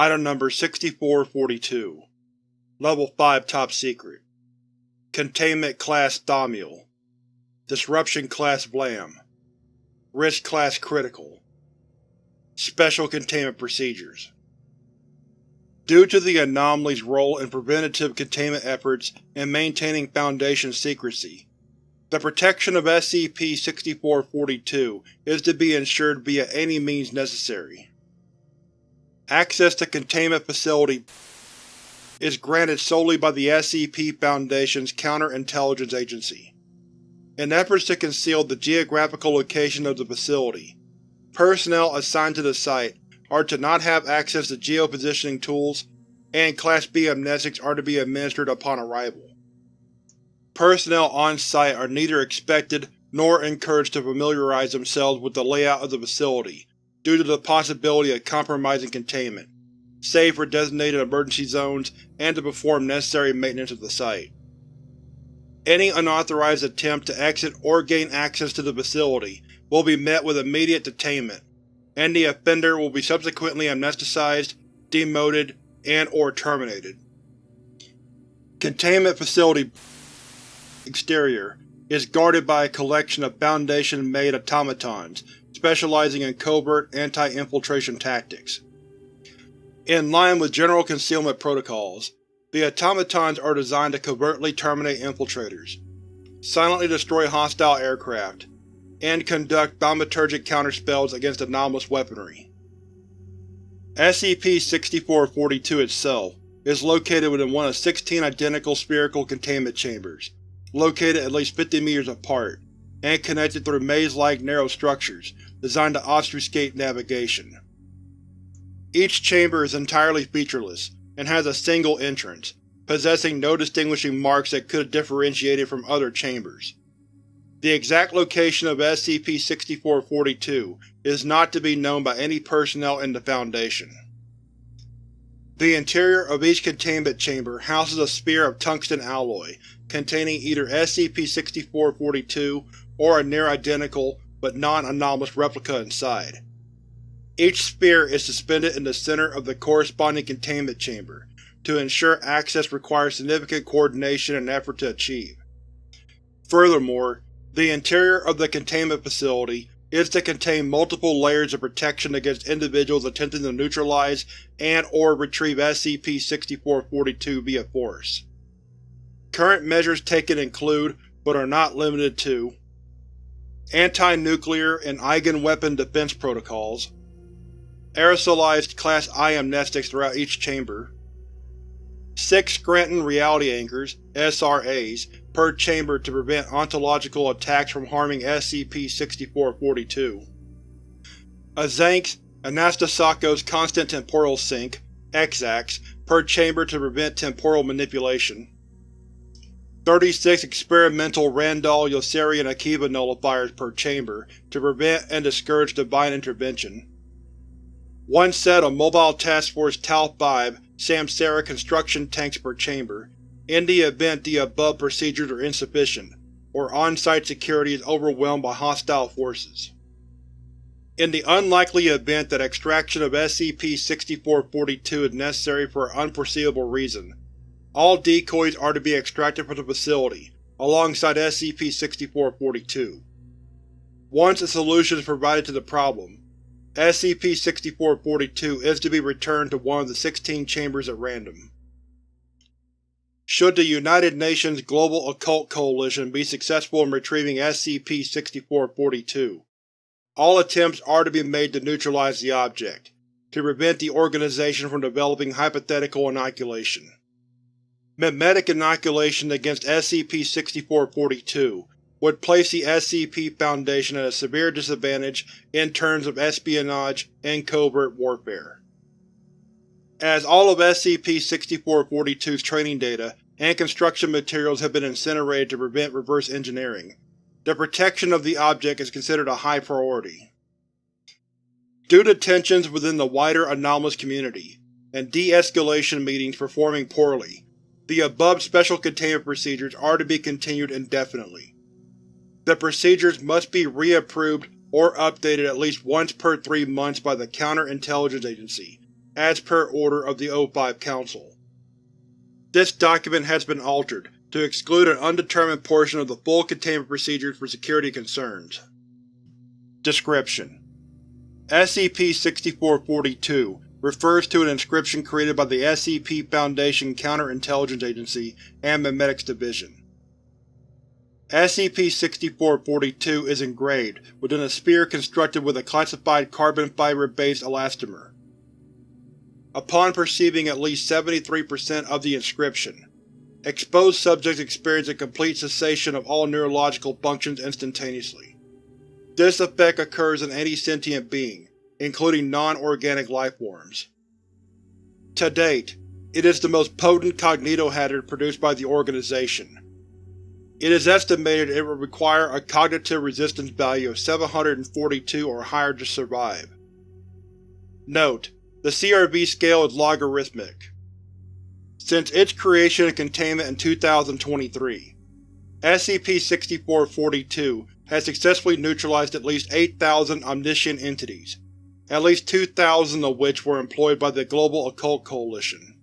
Item Number 6442 Level 5 Top Secret. Containment Class Thaumiel Disruption Class Vlam. Risk Class Critical. Special Containment Procedures. Due to the anomaly's role in preventative containment efforts and maintaining Foundation secrecy, the protection of SCP-6442 is to be ensured via any means necessary. Access to Containment Facility is granted solely by the SCP Foundation's Counterintelligence Agency. In efforts to conceal the geographical location of the facility, personnel assigned to the site are to not have access to geopositioning tools, and Class B amnestics are to be administered upon arrival. Personnel on-site are neither expected nor encouraged to familiarize themselves with the layout of the facility due to the possibility of compromising containment, save for designated emergency zones and to perform necessary maintenance of the site. Any unauthorized attempt to exit or gain access to the facility will be met with immediate detainment, and the offender will be subsequently amnesticized, demoted, and or terminated. Containment Facility Exterior is guarded by a collection of Foundation-made automatons specializing in covert anti-infiltration tactics. In line with general concealment protocols, the automatons are designed to covertly terminate infiltrators, silently destroy hostile aircraft, and conduct thaumaturgic counterspells against anomalous weaponry. SCP-6442 itself is located within one of 16 identical spherical containment chambers, located at least 50 meters apart, and connected through maze-like narrow structures designed to obfuscate navigation. Each chamber is entirely featureless, and has a single entrance, possessing no distinguishing marks that could differentiate it from other chambers. The exact location of SCP-6442 is not to be known by any personnel in the Foundation. The interior of each containment chamber houses a sphere of tungsten alloy containing either SCP-6442 or a near-identical but non-anomalous replica inside. Each sphere is suspended in the center of the corresponding containment chamber. To ensure access requires significant coordination and effort to achieve. Furthermore, the interior of the containment facility is to contain multiple layers of protection against individuals attempting to neutralize and or retrieve SCP-6442 via force. Current measures taken include, but are not limited to, anti-nuclear and eigenweapon defense protocols, aerosolized Class I amnestics throughout each chamber, six Scranton Reality Anchors SRAs, per chamber to prevent ontological attacks from harming SCP-6442, a Zanks Anastasakos Constant Temporal Sink EXACS, per chamber to prevent temporal manipulation, 36 experimental Randall Yossarian Akiva nullifiers per chamber to prevent and discourage divine intervention. One set of Mobile Task Force Tau-5 Samsara construction tanks per chamber, in the event the above procedures are insufficient, or on-site security is overwhelmed by hostile forces. In the unlikely event that extraction of SCP-6442 is necessary for an unforeseeable reason, all decoys are to be extracted from the facility, alongside SCP-6442. Once a solution is provided to the problem, SCP-6442 is to be returned to one of the 16 chambers at random. Should the United Nations Global Occult Coalition be successful in retrieving SCP-6442, all attempts are to be made to neutralize the object, to prevent the organization from developing hypothetical inoculation. Memetic inoculation against SCP-6442 would place the SCP Foundation at a severe disadvantage in terms of espionage and covert warfare. As all of SCP-6442's training data and construction materials have been incinerated to prevent reverse engineering, the protection of the object is considered a high priority. Due to tensions within the wider anomalous community, and de-escalation meetings performing poorly, the above Special Containment Procedures are to be continued indefinitely. The procedures must be reapproved or updated at least once per three months by the Counterintelligence Agency, as per order of the O5 Council. This document has been altered to exclude an undetermined portion of the full containment procedures for security concerns. Description: SCP-6442 refers to an inscription created by the SCP Foundation Counterintelligence Agency and Memetics Division. SCP-6442 is engraved within a sphere constructed with a classified carbon fiber-based elastomer. Upon perceiving at least 73% of the inscription, exposed subjects experience a complete cessation of all neurological functions instantaneously. This effect occurs in any sentient being, including non-organic lifeforms. To date, it is the most potent cognitohazard produced by the organization. It is estimated it will require a cognitive resistance value of 742 or higher to survive. Note: The CRV scale is logarithmic. Since its creation and containment in 2023, SCP-6442 has successfully neutralized at least 8,000 omniscient entities, at least 2,000 of which were employed by the Global Occult Coalition.